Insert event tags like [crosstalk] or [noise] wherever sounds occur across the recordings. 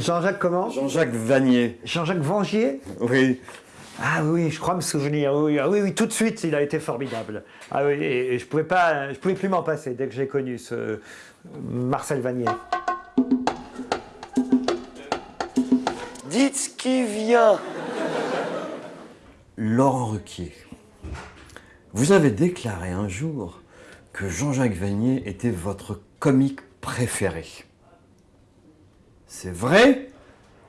Jean-Jacques comment Jean-Jacques Vanier. Jean-Jacques Vangier Oui. Ah oui, je crois me souvenir. Oui, ah oui, oui, tout de suite, il a été formidable. Ah oui, et, et je pouvais pas, je pouvais plus m'en passer dès que j'ai connu ce Marcel Vanier. Dites qui vient. Laurent Ruquier. Vous avez déclaré un jour que Jean-Jacques Vanier était votre comique préféré. C'est vrai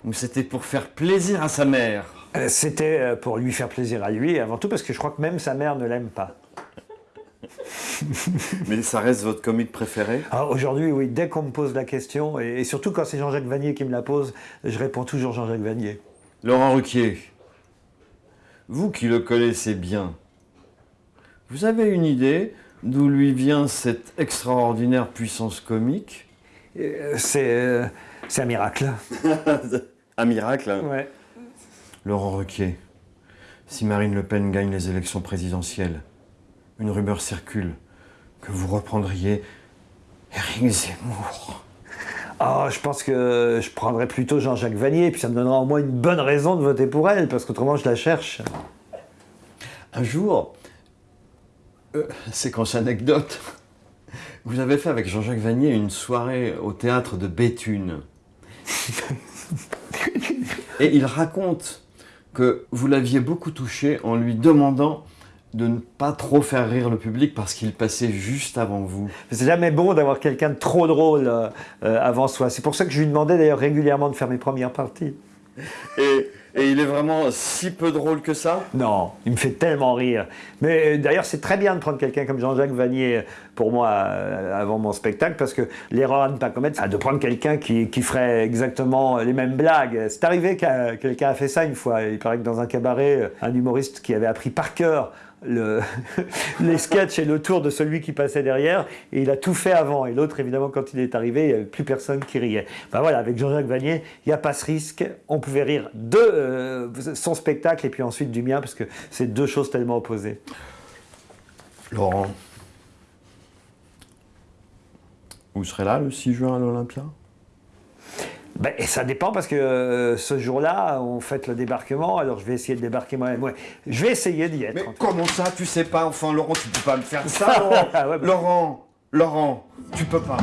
ou c'était pour faire plaisir à sa mère? Euh, C'était euh, pour lui faire plaisir à lui, avant tout parce que je crois que même sa mère ne l'aime pas. [laughs] Mais ça reste votre comique préféré? Alors, Aujourd'hui, oui, dès qu'on me pose la question, et, et surtout quand c'est Jean-Jacques Vanier qui me la pose, je réponds toujours Jean-Jacques Vanier. Laurent Ruquier, vous qui le connaissez bien, vous avez une idée d'où lui vient cette extraordinaire puissance comique? Euh, C'est euh, c'est un miracle. [laughs] Un miracle hein Ouais. Laurent Ruquier, si Marine Le Pen gagne les élections présidentielles, une rumeur circule que vous reprendriez Éric Zemmour. Ah, je pense que je prendrais plutôt Jean-Jacques Vanier, puis ça me donnera au moins une bonne raison de voter pour elle, parce qu'autrement je la cherche. Un jour, euh, séquence anecdote, vous avez fait avec Jean-Jacques Vanier une soirée au théâtre de Béthune. Et il raconte que vous l'aviez beaucoup touché en lui demandant de ne pas trop faire rire le public parce qu'il passait juste avant vous. C'est jamais bon d'avoir quelqu'un de trop drôle euh, euh, avant soi. C'est pour ça que je lui demandais d'ailleurs régulièrement de faire mes premières parties. Et, et il est vraiment si peu drôle que ça? Non, il me fait tellement rire. Mais euh, d'ailleurs, c'est très bien de prendre quelqu'un comme Jean-Jacques Vanier euh, pour moi euh, avant mon spectacle, parce que l'erreur à ne pas commettre, c'est de prendre quelqu'un qui, qui ferait exactement les mêmes blagues. C'est arrivé que quelqu'un a fait ça une fois. Il paraît que dans un cabaret, un humoriste qui avait appris par cœur le- [laughs] les sketchs et le tour de celui qui passait derrière, et il a tout fait avant. Et l'autre, évidemment, quand il est arrivé, il n'y avait plus personne qui riait. Ben voilà, avec Jean-Jacques Vanier, il n'y a pas ce risque. On pouvait rire de euh, son spectacle et puis ensuite du mien, parce que c'est deux choses tellement opposées. Laurent, vous serez là le 6 juin à l'Olympia? Ben, et ça dépend parce que euh, ce jour-là, on fête le débarquement, alors je vais essayer de débarquer moi-même. Ouais, je vais essayer d'y être. Mais comment ça, tu sais pas Enfin, Laurent, tu peux pas me faire ça, [laughs] Laurent Ah ouais, bah- Laurent, Laurent, tu peux pas.